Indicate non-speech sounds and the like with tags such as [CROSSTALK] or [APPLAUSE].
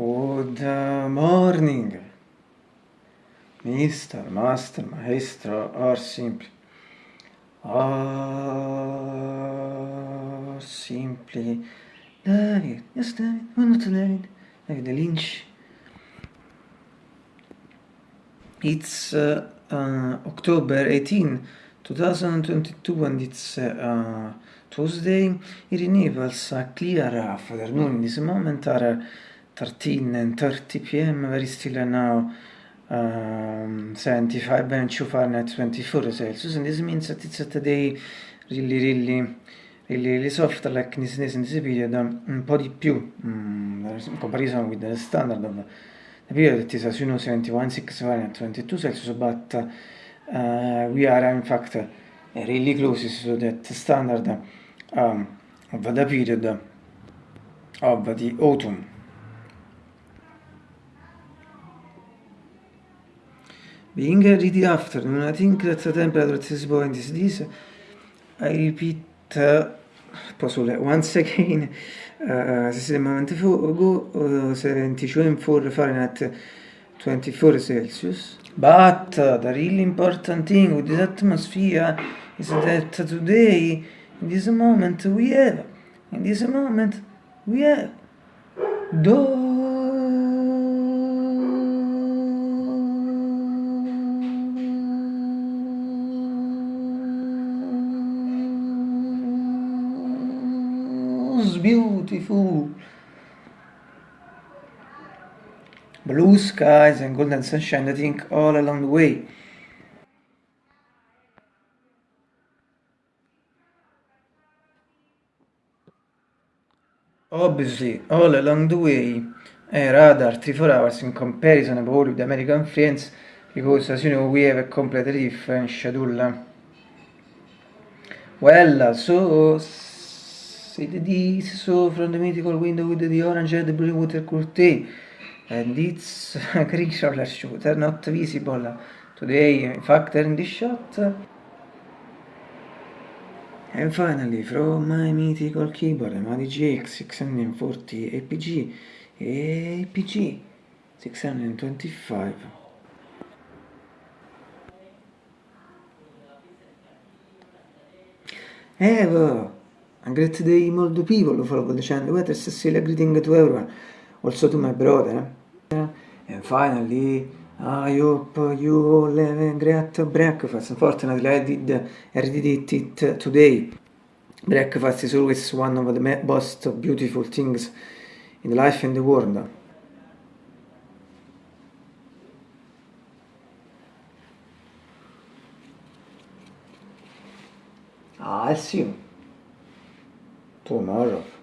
Good morning, Mr. Master, Maestro, or simply, or simply, David, yes David, why not David, David Lynch. It's uh, uh, October 18, 2022 and it's uh, Tuesday. It enables a clear afternoon in this moment are 13 and 30 p.m. very still now um, 75 and 2 Fahrenheit 24 Celsius and this means that it's a day really really really, really soft like this, in this period un po' di più um, in comparison with the standard of the period that is as you know 71 6 Fahrenheit 22 Celsius but uh, we are in fact really close to that standard um, of the period of the autumn Being a ready afternoon, I think that the temperature at this point is this. I repeat, uh, once again, [LAUGHS] uh, this is a moment ago, uh, 72 Fahrenheit 24 Celsius. But uh, the really important thing with this atmosphere is that today, in this moment, we have, in this moment, we have, those beautiful. Blue skies and golden sunshine I think all along the way. Obviously all along the way a radar 3-4 hours in comparison about with American friends because as you know we have a completely different schedule. Well so said this so from the mythical window with the orange and the blue water curtain. And it's roller shooter not visible today in fact in this shot. And finally from my mythical keyboard my DGX 640 APG APG 625 Evo A great day molto people follow the channel. What is Cecilia greeting to everyone. Also to my brother. And finally, I hope you all have a great breakfast. Unfortunately, I did, I did it today. Breakfast is always one of the most beautiful things in life and the world. I'll see you 不难受。